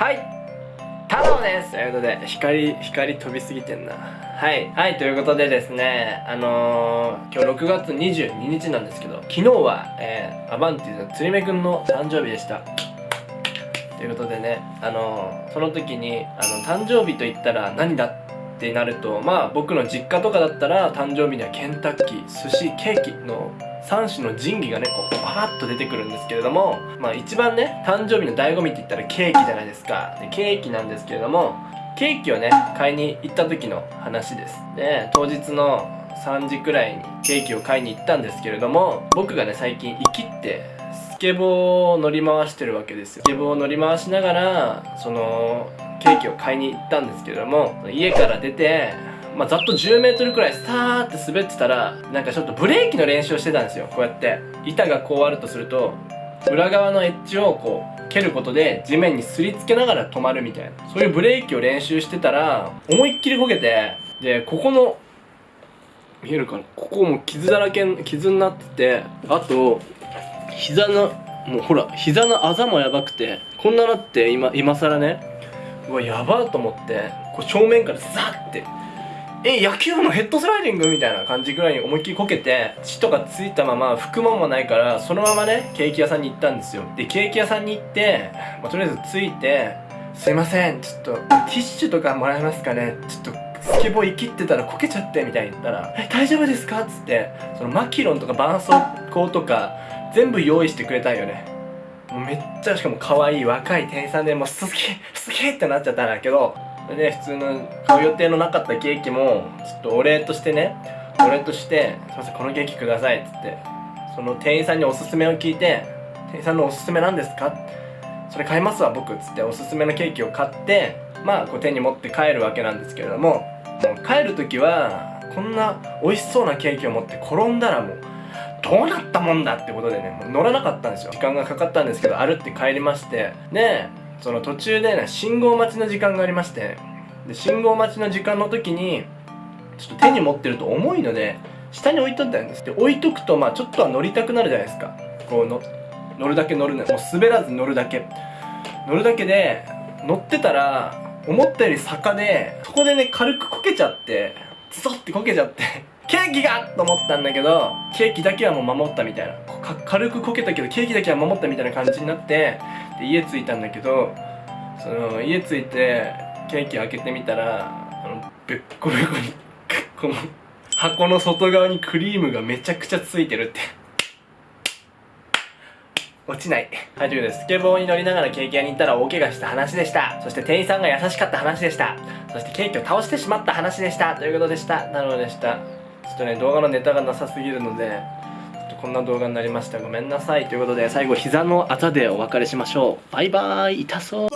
はい。太郎です。ということで光光飛びすぎてんな。はい。はいということでですねあのー、今日6月22日なんですけど昨日は、えー、アバンティの釣り目くんの誕生日でした。ということでねあのー、その時にあの誕生日と言ったら何だってなるとまあ僕の実家とかだったら誕生日にはケンタッキー寿司ケーキの3種の神器がねこうバーッと出てくるんですけれどもまあ一番ね誕生日の醍醐味って言ったらケーキじゃないですか。でケーキなんですけれどもケーキをね買いに行った時の話です。で当日の3時くらいにケーキを買いに行ったんですけれども僕がね最近生きってスケボーを乗り回してるわけですよ。スケボーを乗り回しながらそのケーキを買いに行ったんですけれども家から出てまあ、ざっと 10m くらいスターって滑ってたらなんかちょっとブレーキの練習をしてたんですよこうやって。板がこうあるとすると裏側のエッジをこう蹴ることで地面にすりつけながら止まるみたいな。そういうブレーキを練習してたら思いっきりこけてでここの見えるかな？ここも傷だらけ傷になっててあと膝のもうほら膝のあざもやばくてこんななって今今更ね。うわやばと思ってこう正面からザッてえ野球部のヘッドスライディングみたいな感じぐらいに思いっきりこけて血とかついたまま拭くもんもないからそのままねケーキ屋さんに行ったんですよでケーキ屋さんに行って、まあ、とりあえず着いて「すいませんちょっとティッシュとかもらえますかねちょっとスケボー生きってたらこけちゃって」みたいに言ったら「え大丈夫ですか?」っつってそのマキロンとか絆創膏とか全部用意してくれたんよねもうめっちゃしかも可愛い若い店員さんでもうすげえすげえってなっちゃったんだけどで普通の買う予定のなかったケーキもちょっとお礼としてねお礼として「すいませんこのケーキください」っつってその店員さんにおすすめを聞いて「店員さんのおすすめなんですか?」それ買いますわ僕っつっておすすめのケーキを買ってまあこう手に持って帰るわけなんですけれどももう帰る時はこんな美味しそうなケーキを持って転んだらもうどうなったもんだってことでねもう乗らなかったんですよ時間がかかったんですけど歩って帰りましてでその途中でね信号待ちの時間がありましてで信号待ちの時間の時にちょっと手に持ってると重いので下に置いとったんです。で置いとくとまあちょっとは乗りたくなるじゃないですか。こうの乗るだけ乗るのもう滑らず乗るだけ。乗るだけで乗ってたら思ったより坂でそこでね軽くこけちゃってズソってこけちゃってケーキがと思ったんだけどケーキだけはもう守ったみたいな。軽くこけたけどケーキだけは守ったみたいな感じになってで家着いたんだけどその家着いてケーキ開けてみたらあのべっこべこにこの箱の外側にクリームがめちゃくちゃついてるって落ちない。はい、ということで、スケボーに乗りながらケーキ屋に行ったら大怪我した話でした。そして店員さんが優しかった話でした。そしてケーキを倒してしまった話でした。ということでした。なるほどでした。ちょっとね、動画のネタがなさすぎるので、こんな動画になりました。ごめんなさい。ということで最後膝のあざでお別れしましょう。バイバーイ。痛そう。